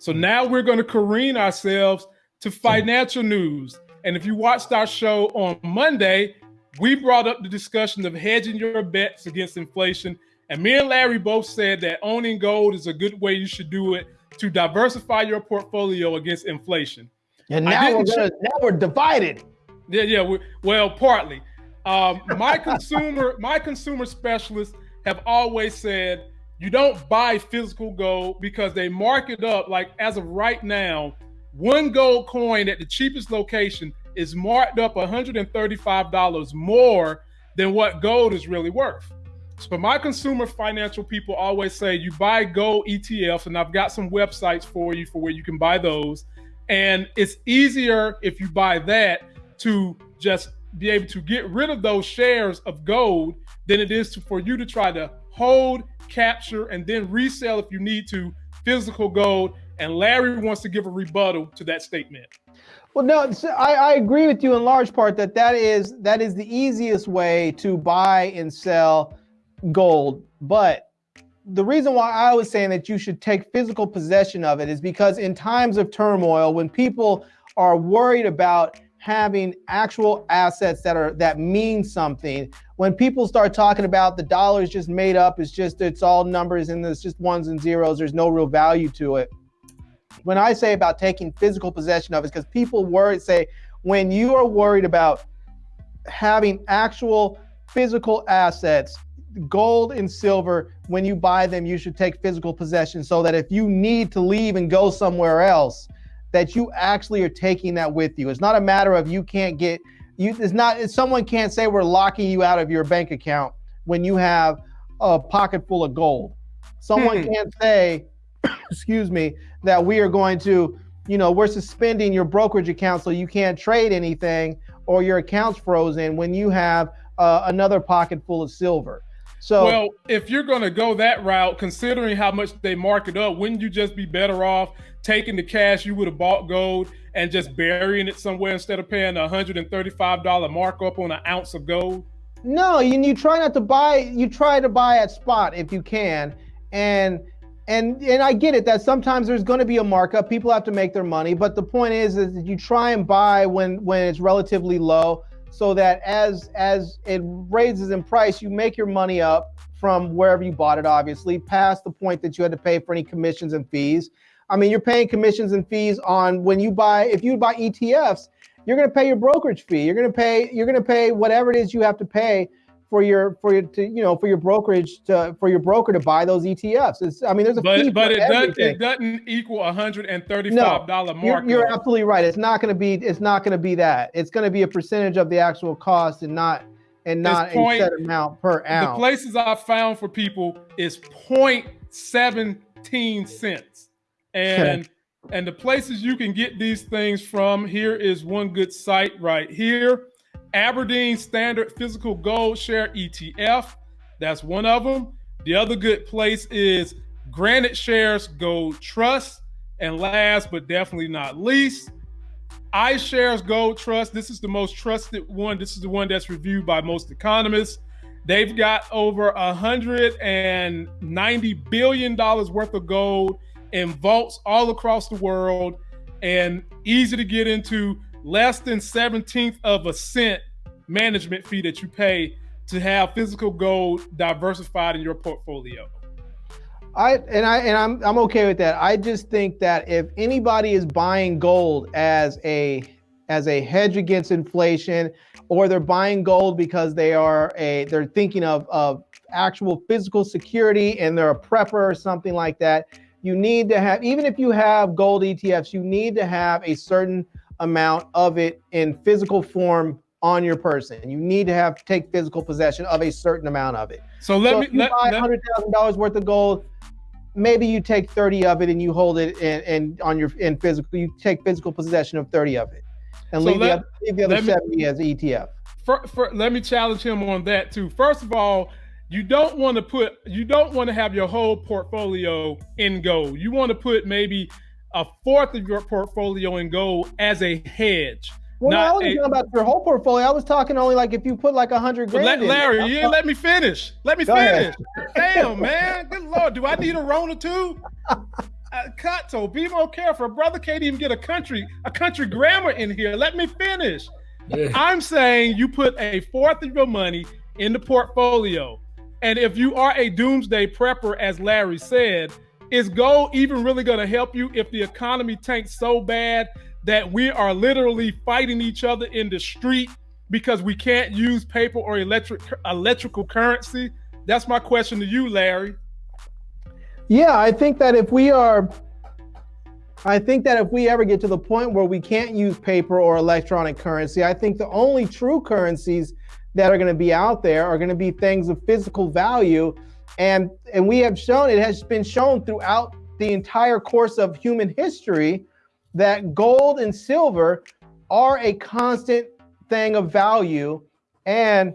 So now we're going to careen ourselves to financial news. And if you watched our show on Monday, we brought up the discussion of hedging your bets against inflation. And me and Larry both said that owning gold is a good way you should do it to diversify your portfolio against inflation. And now we're gonna, now we're divided. Yeah, yeah. We, well, partly. Um, my consumer, my consumer specialists have always said you don't buy physical gold because they mark it up. Like as of right now, one gold coin at the cheapest location is marked up $135 more than what gold is really worth. So my consumer financial people always say you buy gold ETFs, and I've got some websites for you for where you can buy those. And it's easier if you buy that to just be able to get rid of those shares of gold than it is to, for you to try to hold, capture, and then resell if you need to physical gold. And Larry wants to give a rebuttal to that statement. Well, no, I, I agree with you in large part that that is that is the easiest way to buy and sell gold. But the reason why I was saying that you should take physical possession of it is because in times of turmoil, when people are worried about having actual assets that are that mean something, when people start talking about the dollar is just made up, it's just it's all numbers and it's just ones and zeros, there's no real value to it when I say about taking physical possession of it, because people worry, say, when you are worried about having actual physical assets, gold and silver, when you buy them, you should take physical possession so that if you need to leave and go somewhere else, that you actually are taking that with you. It's not a matter of you can't get you. It's not. Someone can't say we're locking you out of your bank account when you have a pocket full of gold. Someone hmm. can't say excuse me, that we are going to, you know, we're suspending your brokerage account so you can't trade anything or your account's frozen when you have uh, another pocket full of silver. So, well, if you're going to go that route, considering how much they mark it up, wouldn't you just be better off taking the cash you would have bought gold and just burying it somewhere instead of paying a $135 markup on an ounce of gold? No, you, you try not to buy, you try to buy at spot if you can. And and and I get it that sometimes there's going to be a markup. People have to make their money, but the point is is that you try and buy when when it's relatively low, so that as as it raises in price, you make your money up from wherever you bought it. Obviously, past the point that you had to pay for any commissions and fees. I mean, you're paying commissions and fees on when you buy. If you buy ETFs, you're going to pay your brokerage fee. You're going to pay. You're going to pay whatever it is you have to pay for your for your to you know for your brokerage to for your broker to buy those ETFs. It's I mean there's a but fee but it doesn't it doesn't equal a hundred and thirty five dollar no, mark. You're, you're absolutely right. It's not going to be it's not going to be that. It's going to be a percentage of the actual cost and not and not point, a set amount per ounce. The places I found for people is 0.17 cents, and and the places you can get these things from here is one good site right here. Aberdeen Standard Physical Gold Share ETF. That's one of them. The other good place is GraniteShares Gold Trust. And last but definitely not least, iShares Gold Trust. This is the most trusted one. This is the one that's reviewed by most economists. They've got over $190 billion worth of gold in vaults all across the world and easy to get into less than 17th of a cent management fee that you pay to have physical gold diversified in your portfolio. I and I and I'm I'm okay with that. I just think that if anybody is buying gold as a as a hedge against inflation, or they're buying gold because they are a they're thinking of of actual physical security and they're a prepper or something like that, you need to have even if you have gold ETFs, you need to have a certain amount of it in physical form on your person. You need to have to take physical possession of a certain amount of it. So let so me if you let, buy hundred thousand dollars worth of gold. Maybe you take thirty of it and you hold it and, and on your in physical. You take physical possession of thirty of it, and so leave, let, the other, leave the other seventy me, as ETF. For, for, let me challenge him on that too. First of all, you don't want to put you don't want to have your whole portfolio in gold. You want to put maybe a fourth of your portfolio in gold as a hedge. Well, no, I wasn't talking about your whole portfolio. I was talking only like if you put like a hundred grand. Let, Larry, you didn't let me finish. Let me Go finish. Damn, man. Good lord, do I need a Rona too? uh, Kato, be more careful. Brother can't even get a country a country grammar in here. Let me finish. Yeah. I'm saying you put a fourth of your money in the portfolio. And if you are a doomsday prepper, as Larry said, is gold even really going to help you if the economy tanks so bad that we are literally fighting each other in the street because we can't use paper or electric electrical currency? That's my question to you, Larry. Yeah, I think that if we are I think that if we ever get to the point where we can't use paper or electronic currency, I think the only true currencies that are going to be out there are going to be things of physical value and and we have shown it has been shown throughout the entire course of human history that gold and silver are a constant thing of value and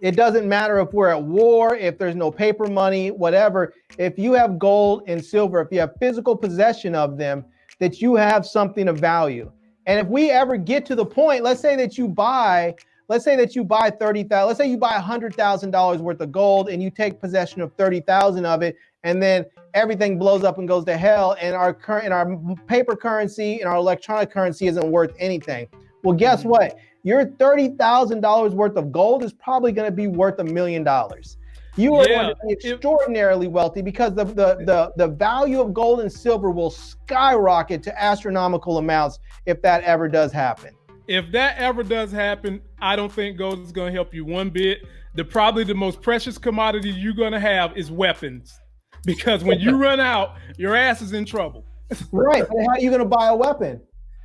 it doesn't matter if we're at war, if there's no paper money, whatever. If you have gold and silver, if you have physical possession of them, that you have something of value. And if we ever get to the point, let's say that you buy, let's say that you buy 30,000, let's say you buy $100,000 worth of gold and you take possession of 30,000 of it, and then everything blows up and goes to hell, and our current, and our paper currency and our electronic currency isn't worth anything. Well, guess mm-hmm. what? your $30,000 worth of gold is probably going to be worth a million dollars. You are yeah. going to be extraordinarily wealthy because the, the, the, the value of gold and silver will skyrocket to astronomical amounts if that ever does happen. If that ever does happen, I don't think gold is going to help you one bit. The probably the most precious commodity you're going to have is weapons, because when you run out, your ass is in trouble. right. But how are you going to buy a weapon?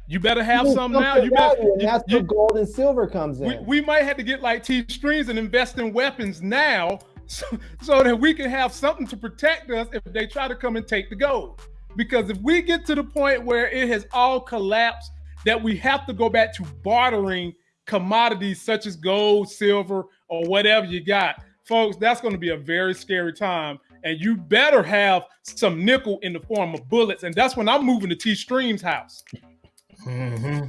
You better have some now. You better. You, that's you, where gold and silver comes in. We, we, might have to get like T strings and invest in weapons now, so, so that we can have something to protect us if they try to come and take the gold. Because if we get to the point where it has all collapsed, that we have to go back to bartering commodities such as gold, silver, or whatever you got, folks, that's going to be a very scary time. And you better have some nickel in the form of bullets. And that's when I'm moving to T Stream's house. Mm-hmm.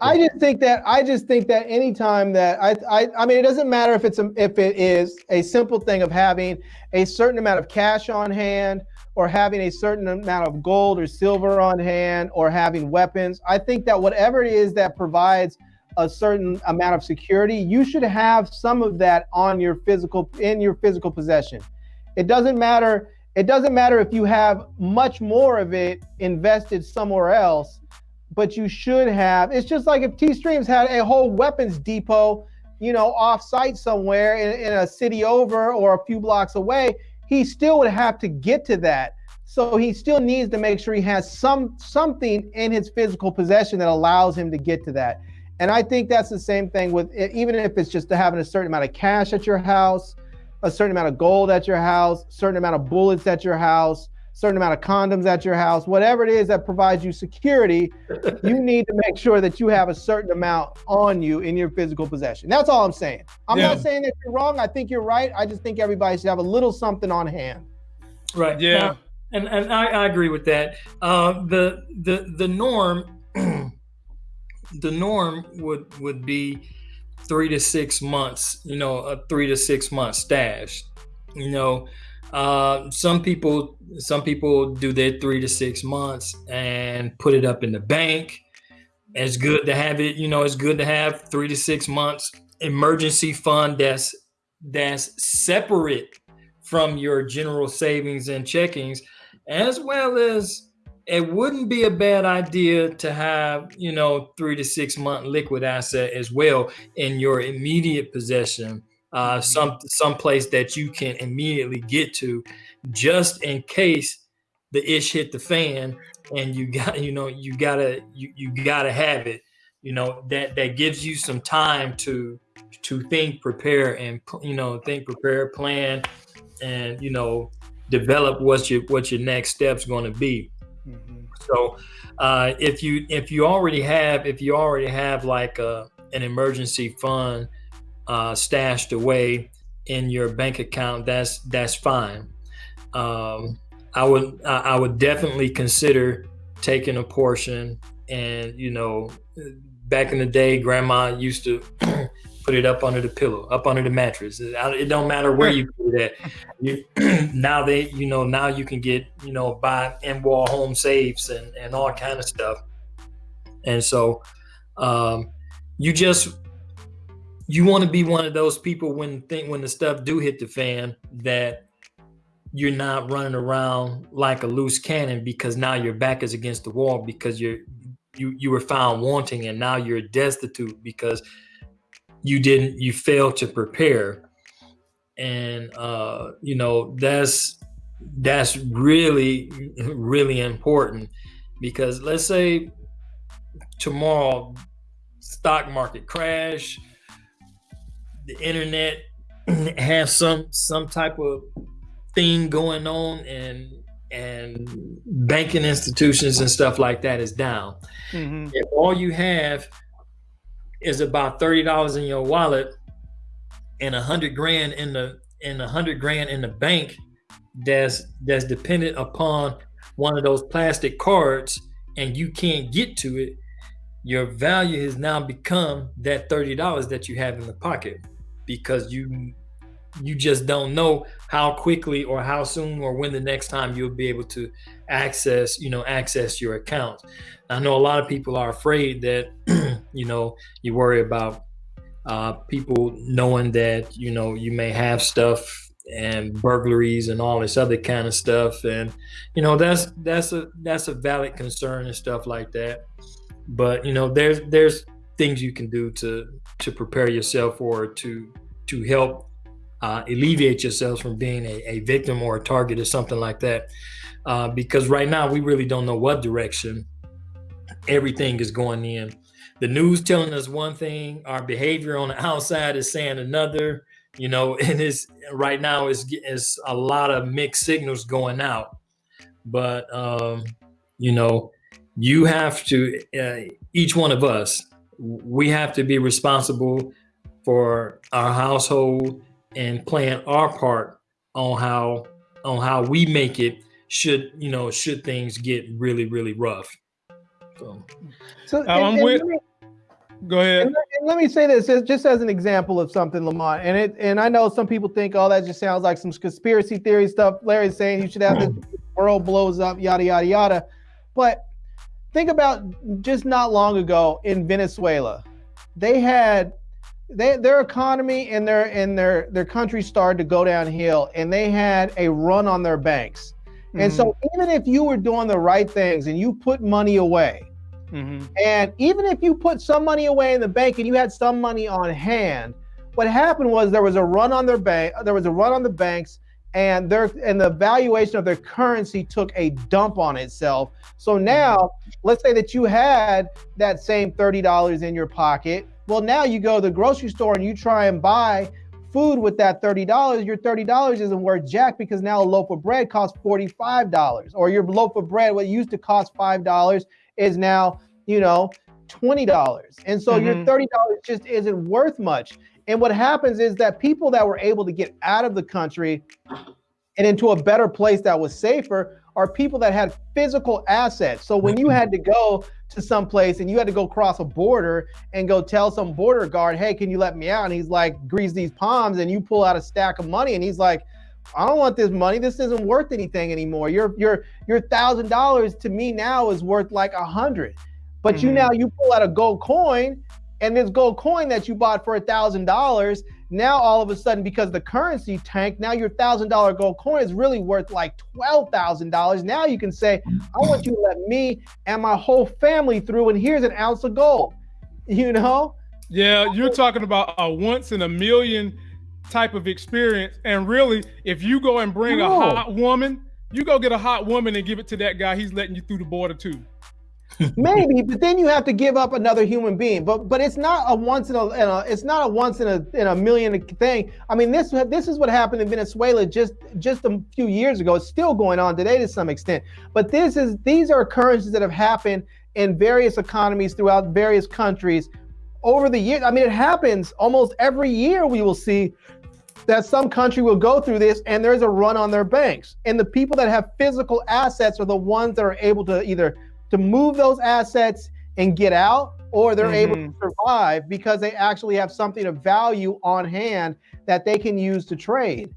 I just think that I just think that anytime that I, I I mean it doesn't matter if it's a, if it is a simple thing of having a certain amount of cash on hand or having a certain amount of gold or silver on hand or having weapons. I think that whatever it is that provides a certain amount of security, you should have some of that on your physical in your physical possession. It doesn't matter it doesn't matter if you have much more of it invested somewhere else but you should have. It's just like if T Streams had a whole weapons depot, you know, off site somewhere in, in a city over or a few blocks away, he still would have to get to that. So he still needs to make sure he has some something in his physical possession that allows him to get to that. And I think that's the same thing with even if it's just having a certain amount of cash at your house, a certain amount of gold at your house, certain amount of bullets at your house, certain amount of condoms at your house, whatever it is that provides you security, you need to make sure that you have a certain amount on you in your physical possession. That's all I'm saying. I'm yeah. not saying that you're wrong. I think you're right. I just think everybody should have a little something on hand. Right. Yeah. Now, and and I, I, agree with that. Uh, the the the norm the norm would would be three to six months. You know, a three to six month stash. You know, uh, some people some people do their three to six months and put it up in the bank. It's good to have it, you know, it's good to have three to six months emergency fund that's that's separate from your general savings and checkings, as well as it wouldn't be a bad idea to have, you know, three to six month liquid asset as well in your immediate possession uh, some some place that you can immediately get to, just in case the ish hit the fan and you got you know you gotta you, you gotta have it. You know that that gives you some time to to think, prepare, and you know think, prepare, plan, and you know develop what your what your next step's going to be. Mm-hmm. So uh, if you if you already have if you already have like a, an emergency fund uh, stashed away in your bank account, that's that's fine. Um, I would I would definitely consider taking a portion, and you know, back in the day, Grandma used to put it up under the pillow, up under the mattress. It, don't matter where you put it. You, now they, you know, now you can get, you know, buy in wall home safes and and all kind of stuff. And so, um, you just you want to be one of those people when think when the stuff do hit the fan that you're not running around like a loose cannon because now your back is against the wall because you're you you were found wanting and now you're destitute because you didn't you failed to prepare. And uh you know that's that's really really important because let's say tomorrow stock market crash the internet has some some type of thing going on and and banking institutions and stuff like that is down. Mm-hmm. If all you have is about thirty dollars in your wallet and a hundred grand in the and a hundred grand in the bank that's that's dependent upon one of those plastic cards and you can't get to it, your value has now become that thirty dollars that you have in the pocket because you you just don't know how quickly or how soon or when the next time you'll be able to access you know access your account i know a lot of people are afraid that you know you worry about uh, people knowing that you know you may have stuff and burglaries and all this other kind of stuff. And you know that's that's a that's a valid concern and stuff like that. But you know there's there's things you can do to to prepare yourself or to to help uh, alleviate yourselves from being a, a, victim or a target or something like that. Uh, because right now we really don't know what direction everything is going in. The news telling us one thing, our behavior on the outside is saying another. You know, and it's right now is is a lot of mixed signals going out. But um, you know, you have to uh, each one of us, we have to be responsible for our household and playing our part on how on how we make it should you know should things get really really rough. So, so um, and, I'm with, me, go ahead. and, and let me say this just as an example of something lamont and it and i know some people think oh that just sounds like some conspiracy theory stuff. Larry's saying you should have this hmm. world blows up yada yada yada. But think about just not long ago in venezuela they had they, their economy and their and their their country started to go downhill and they had a run on their banks mm-hmm. and so mm-hmm. even if you were doing the right things and you put money away mm-hmm. and even if you put some money away in the bank and you had some money on hand what happened was there was a run on their bank there was a run on the banks and their and the valuation of their currency took a dump on itself so now let's say that you had that same $30 in your pocket well, now you go to the grocery store and you try and buy food with that $30, your $30 isn't worth jack because now a loaf of bread costs $45. Or your loaf of bread, what used to cost $5, is now, you know, $20. And so mm-hmm. your $30 just isn't worth much. And what happens is that people that were able to get out of the country and into a better place that was safer are people that had physical assets. So when you mm-hmm. had to go to some place and you had to go cross a border and go tell some border guard, hey, can you let me out? And he's like, grease these palms, and you pull out a stack of money, and he's like, I don't want this money. This isn't worth anything anymore. Your your your thousand dollars to me now is worth like a hundred. But mm-hmm. you now you pull out a gold coin, and this gold coin that you bought for a thousand dollars now all of a sudden, because the currency tanked, now your thousand dollar gold coin is really worth like twelve thousand dollars. Now you can say, I want you to let me and my whole family through, and here's an ounce of gold. You know? Yeah, you're talking about a once in a million type of experience. And really, if you go and bring a hot woman, you go get a hot woman and give it to that guy, he's letting you through the border too. Maybe, but then you have to give up another human being. But but it's not a once in a, in a, it's not a once in a in a million thing. I mean this this is what happened in Venezuela just just a few years ago. It's still going on today to some extent. But this is these are occurrences that have happened in various economies throughout various countries over the years. I mean it happens almost every year. We will see that some country will go through this and there's a run on their banks. And the people that have physical assets are the ones that are able to either to move those assets and get out, or they're mm-hmm. able to survive because they actually have something of value on hand that they can use to trade.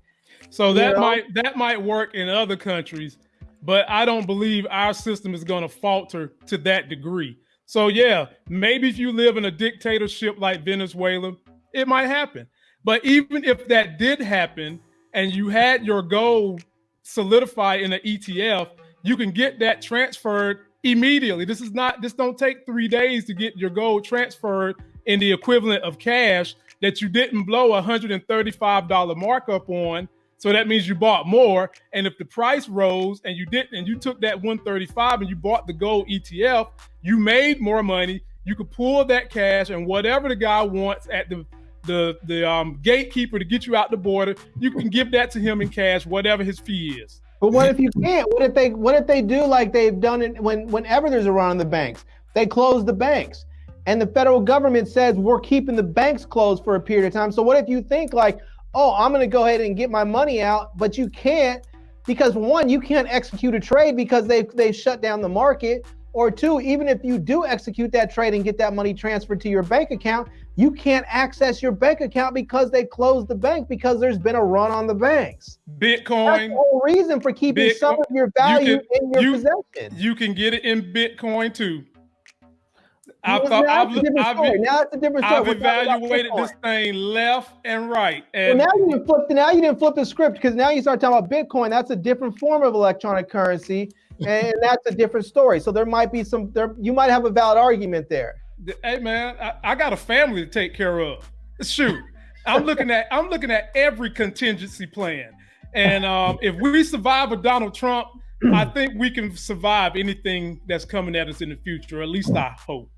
So that you know? might that might work in other countries, but I don't believe our system is going to falter to that degree. So yeah, maybe if you live in a dictatorship like Venezuela, it might happen. But even if that did happen and you had your gold solidified in an ETF, you can get that transferred immediately. This is not this don't take 3 days to get your gold transferred in the equivalent of cash that you didn't blow a $135 markup on. So that means you bought more. And if the price rose and you didn't, and you took that 135 and you bought the gold ETF, you made more money. You could pull that cash and whatever the guy wants at the the the um, gatekeeper to get you out the border, you can give that to him in cash, whatever his fee is. But what if you can't? What if they what if they do like they've done it when whenever there's a run on the banks? They close the banks. And the federal government says we're keeping the banks closed for a period of time. So what if you think like, oh, I'm gonna go ahead and get my money out, but you can't because one, you can't execute a trade because they they shut down the market. Or two, even if you do execute that trade and get that money transferred to your bank account, you can't access your bank account because they closed the bank because there's been a run on the banks. Bitcoin. That's the whole reason for keeping Bitcoin. some of your value you can, in your you, possession. You can get it in Bitcoin too. I've, thought, I've, I've, now it's a different story. I've evaluated this thing left and right. And well, now you didn't flip. The, now you didn't flip the script because now you start talking about Bitcoin. That's a different form of electronic currency, and that's a different story. So there might be some. There you might have a valid argument there hey man, I, I got a family to take care of. Shoot, I'm looking at I'm looking at every contingency plan, and um, if we survive a Donald Trump, I think we can survive anything that's coming at us in the future. At least I hope.